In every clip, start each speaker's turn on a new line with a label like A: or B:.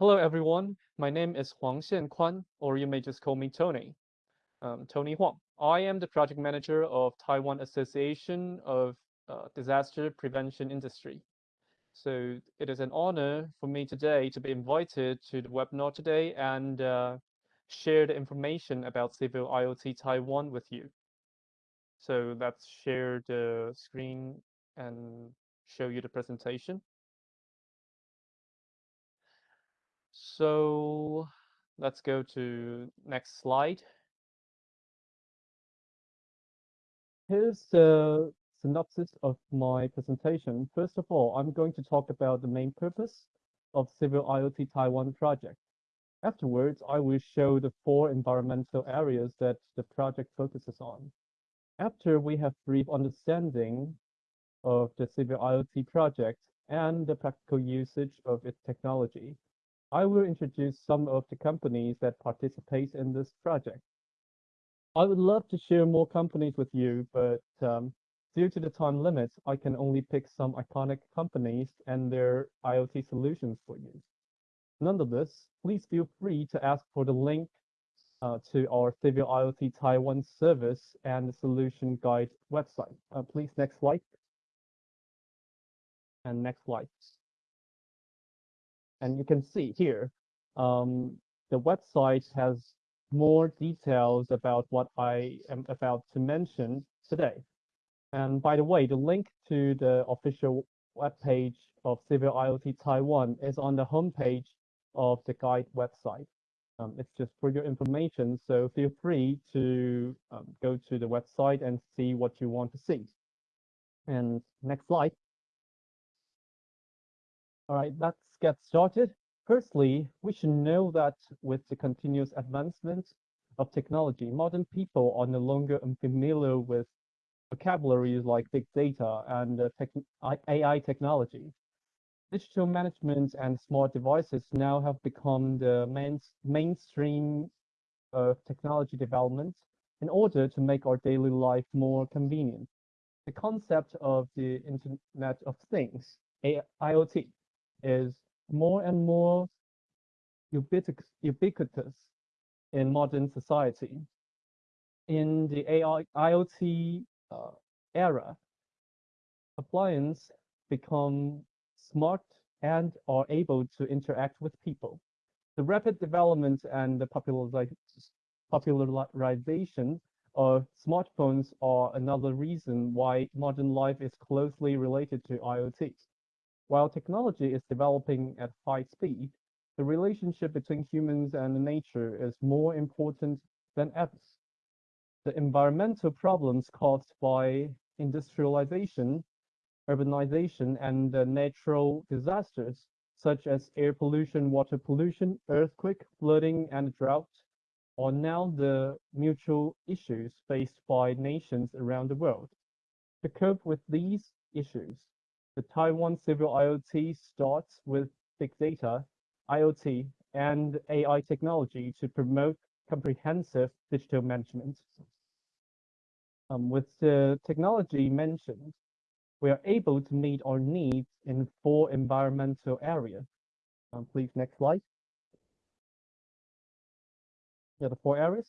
A: Hello, everyone. My name is Huang Xiankuan, or you may just call me Tony. Um, Tony Huang. I am the project manager of Taiwan Association of uh, Disaster Prevention Industry. So it is an honor for me today to be invited to the webinar today and uh, share the information about Civil IoT Taiwan with you. So let's share the screen and show you the presentation. So let's go to next slide. Here's the synopsis of my presentation. First of all, I'm going to talk about the main purpose of Civil IoT Taiwan project. Afterwards, I will show the four environmental areas that the project focuses on. After we have brief understanding of the Civil IoT project and the practical usage of its technology, I will introduce some of the companies that participate in this project. I would love to share more companies with you, but um, due to the time limits, I can only pick some iconic companies and their IoT solutions for you. Nonetheless, please feel free to ask for the link uh, to our Civil IoT Taiwan service and the solution guide website. Uh, please, next slide. And next slide. And you can see here, um, the website has more details about what I am about to mention today. And by the way, the link to the official webpage of Civil IoT Taiwan is on the homepage of the guide website. Um, it's just for your information, so feel free to um, go to the website and see what you want to see. And next slide. All right, let's get started. Firstly, we should know that with the continuous advancement of technology, modern people are no longer unfamiliar with vocabularies like big data and uh, tech AI technology. Digital management and smart devices now have become the main mainstream of technology development in order to make our daily life more convenient. The concept of the Internet of Things, IoT, is more and more ubiquitous, in modern society. In the AI, IoT uh, era, appliances become smart and are able to interact with people. The rapid development and the popularization of smartphones are another reason why modern life is closely related to IoT. While technology is developing at high speed, the relationship between humans and nature is more important than ever. The environmental problems caused by industrialization, urbanization, and natural disasters, such as air pollution, water pollution, earthquake, flooding, and drought, are now the mutual issues faced by nations around the world. To cope with these issues, the Taiwan Civil IoT starts with big data, IoT, and AI technology to promote comprehensive digital management. Um, with the technology mentioned, we are able to meet our needs in four environmental areas. Um, please, next slide. Yeah, the four areas.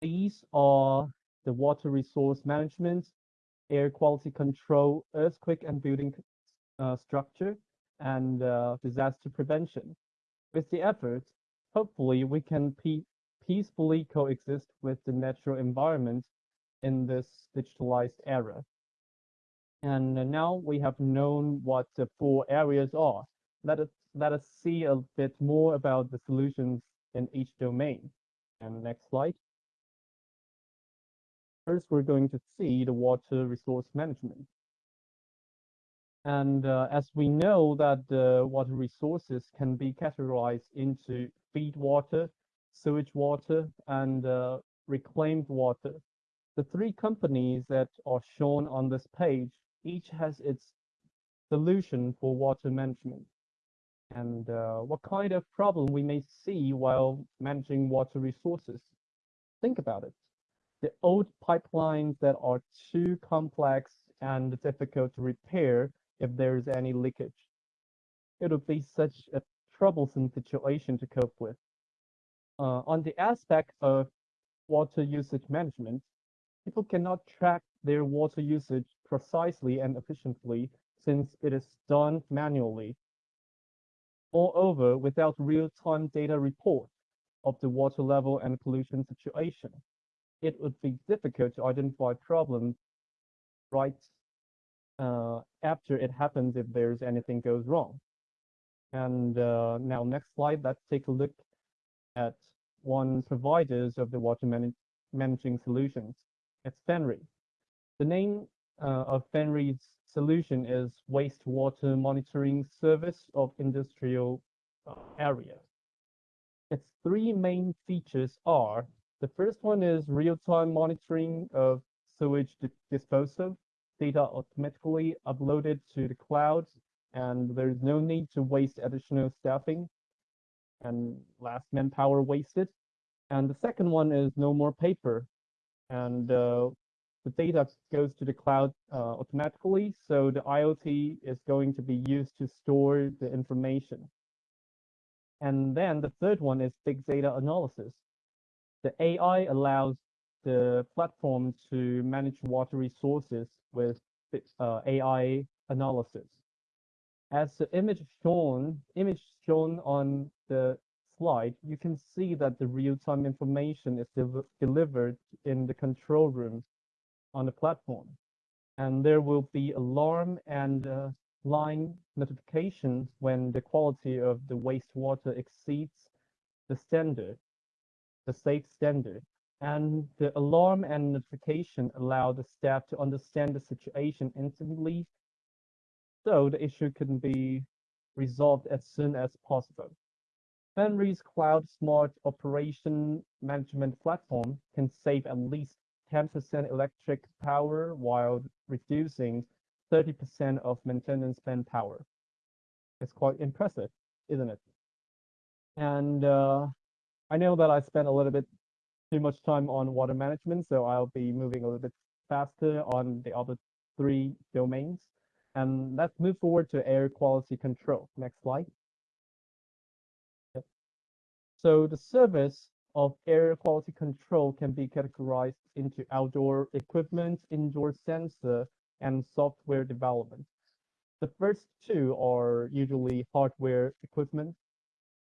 A: These are the water resource management, air quality control, earthquake and building uh, structure, and uh, disaster prevention. With the effort, hopefully we can pe peacefully coexist with the natural environment in this digitalized era. And now we have known what the four areas are. Let us, let us see a bit more about the solutions in each domain. And next slide. First, we're going to see the water resource management. And uh, as we know that the water resources can be categorized into feed water, sewage water, and uh, reclaimed water. The three companies that are shown on this page, each has its solution for water management and uh, what kind of problem we may see while managing water resources. Think about it the old pipelines that are too complex and difficult to repair if there's any leakage. It would be such a troublesome situation to cope with. Uh, on the aspect of water usage management, people cannot track their water usage precisely and efficiently since it is done manually. Moreover, without real-time data report of the water level and pollution situation, it would be difficult to identify problems right uh, after it happens if there's anything goes wrong. And uh, now next slide, let's take a look at one providers of the water manage managing solutions. It's Fenri. The name uh, of Fenri's solution is wastewater monitoring service of industrial uh, area. Its three main features are, the first one is real-time monitoring of sewage disposal, data automatically uploaded to the cloud, and there's no need to waste additional staffing and last manpower wasted. And the second one is no more paper. And uh, the data goes to the cloud uh, automatically. So the IoT is going to be used to store the information. And then the third one is big data analysis. The AI allows the platform to manage water resources with uh, AI analysis. As the image shown, image shown on the slide, you can see that the real-time information is de delivered in the control room on the platform. And there will be alarm and uh, line notifications when the quality of the wastewater exceeds the standard, the safe standard. And the alarm and notification allow the staff to understand the situation instantly, so the issue can be resolved as soon as possible. Fenri's Cloud Smart Operation Management Platform can save at least 10% electric power while reducing 30% of maintenance manpower. It's quite impressive, isn't it? And uh, I know that I spent a little bit too much time on water management, so I'll be moving a little bit faster on the other three domains. And let's move forward to air quality control. Next slide. So the service of air quality control can be categorized into outdoor equipment, indoor sensor, and software development. The first two are usually hardware equipment,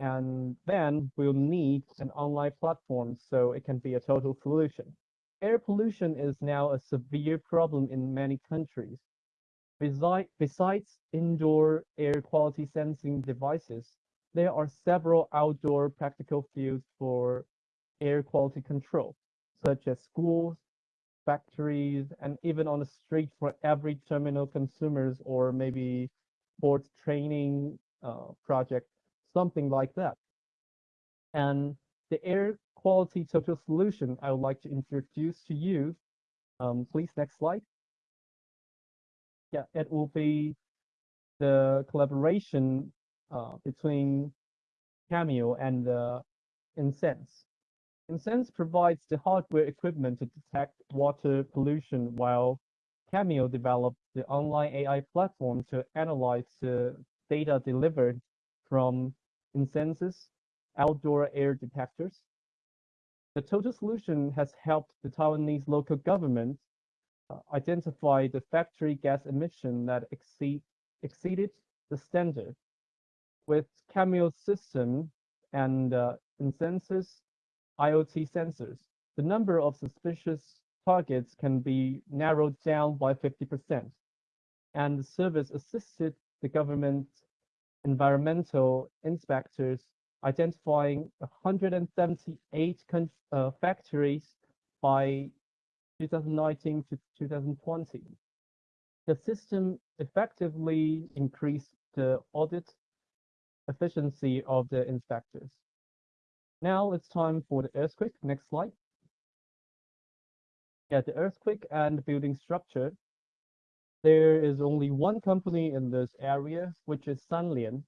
A: and then we'll need an online platform so it can be a total solution. Air pollution is now a severe problem in many countries. Besides indoor air quality sensing devices, there are several outdoor practical fields for air quality control, such as schools, factories, and even on the street for every terminal consumers or maybe sports training uh, project, something like that. And the air quality total solution I would like to introduce to you. Um, please, next slide. Yeah, it will be the collaboration uh, between Cameo and uh, Insense. Insense provides the hardware equipment to detect water pollution while Cameo developed the online AI platform to analyze the data delivered from Insense's outdoor air detectors. The total solution has helped the Taiwanese local government uh, identify the factory gas emission that exceed, exceeded the standard. With Cameo's system and uh, Insense's IoT sensors, the number of suspicious targets can be narrowed down by 50%. And the service assisted the government environmental inspectors identifying 178 uh, factories by 2019 to 2020. The system effectively increased the audit efficiency of the inspectors. Now it's time for the earthquake. Next slide. Yeah, the earthquake and building structure. There is only one company in this area, which is Sanlien.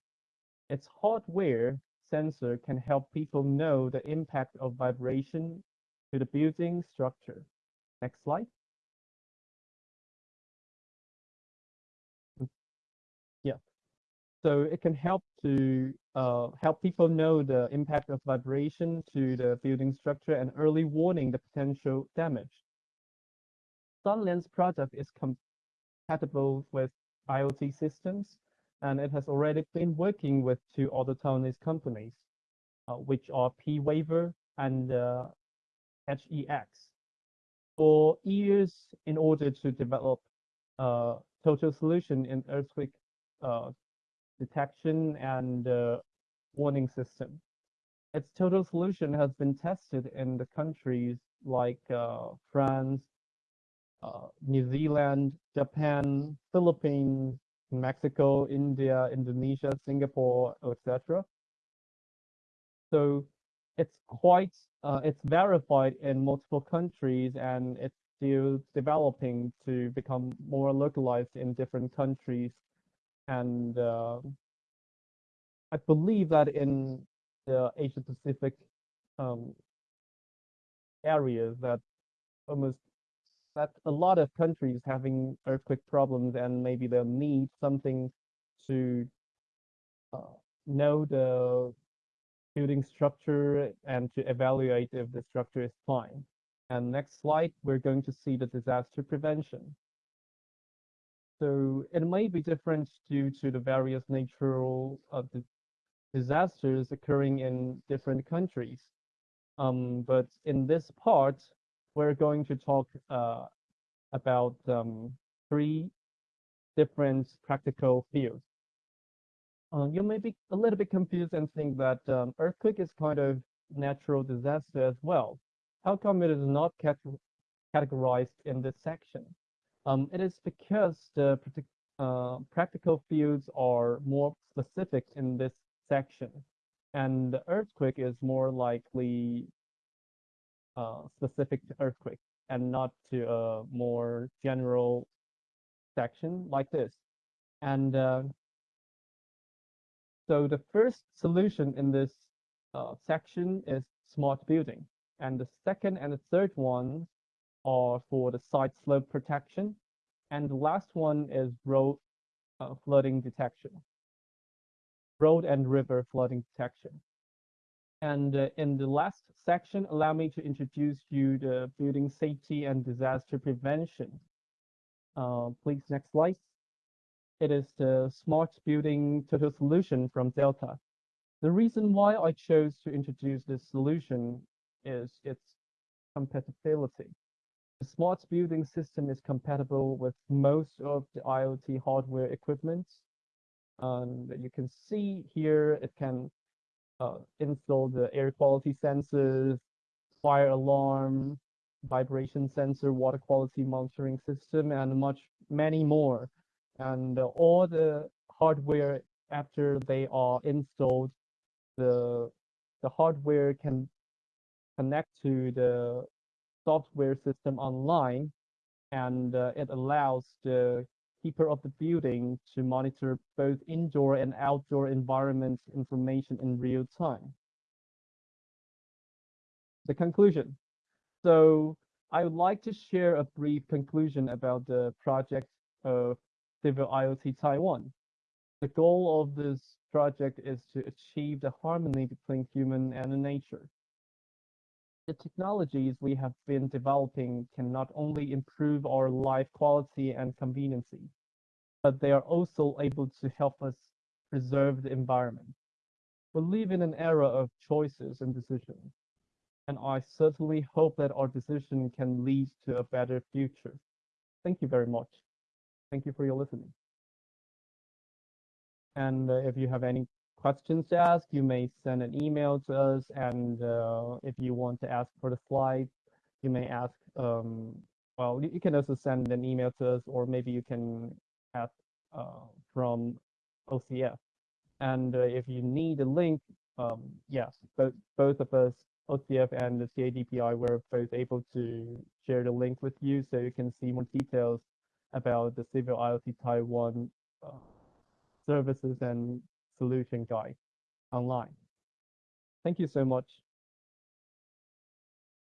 A: Its hardware sensor can help people know the impact of vibration to the building structure. Next slide. Yeah. So it can help to uh, help people know the impact of vibration to the building structure and early warning the potential damage. Sanlien's product is compatible with IoT systems, and it has already been working with two other Taiwanese companies, uh, which are P-Waver and uh, HEX. For years, in order to develop a total solution in earthquake uh, detection and uh, warning system. Its total solution has been tested in the countries like uh, France, uh, New Zealand, Japan, Philippines, Mexico, India, Indonesia, Singapore, etc. So it's quite, uh, it's verified in multiple countries and it's still developing to become more localized in different countries and uh, I believe that in the Asia Pacific um, areas that almost that a lot of countries having earthquake problems and maybe they'll need something to uh, know the building structure and to evaluate if the structure is fine. And next slide, we're going to see the disaster prevention. So it may be different due to the various natural uh, disasters occurring in different countries. Um, but in this part, we're going to talk uh, about um, three different practical fields. Uh, you may be a little bit confused and think that um, earthquake is kind of natural disaster as well. How come it is not categorized in this section? Um, it is because the uh, practical fields are more specific in this section, and the earthquake is more likely uh, specific to earthquake and not to a more general section like this. And uh, so the first solution in this uh, section is smart building. And the second and the third one are for the side slope protection. And the last one is road uh, flooding detection. Road and river flooding detection. And uh, in the last section, allow me to introduce you the building safety and disaster prevention. Uh, please, next slide. It is the smart building total solution from Delta. The reason why I chose to introduce this solution is its compatibility. The smart building system is compatible with most of the IoT hardware equipment. And you can see here it can uh, install the air quality sensors, fire alarm, vibration sensor, water quality monitoring system, and much many more. And uh, all the hardware after they are installed, the the hardware can connect to the software system online, and uh, it allows the keeper of the building to monitor both indoor and outdoor environment information in real time. The conclusion. So I would like to share a brief conclusion about the project of Civil IoT Taiwan. The goal of this project is to achieve the harmony between human and nature. The technologies we have been developing can not only improve our life quality and conveniency, but they are also able to help us preserve the environment. We live in an era of choices and decisions, and I certainly hope that our decision can lead to a better future. Thank you very much. Thank you for your listening. And uh, if you have any questions to ask, you may send an email to us. And uh, if you want to ask for the slides, you may ask, um, well, you, can also send an email to us, or maybe you can ask uh, from OCF. And uh, if you need a link, um, yes, both, both of us, OCF and the CADPI, were both able to share the link with you so you can see more details about the Civil IoT Taiwan uh, services and solution guide online. Thank you so much.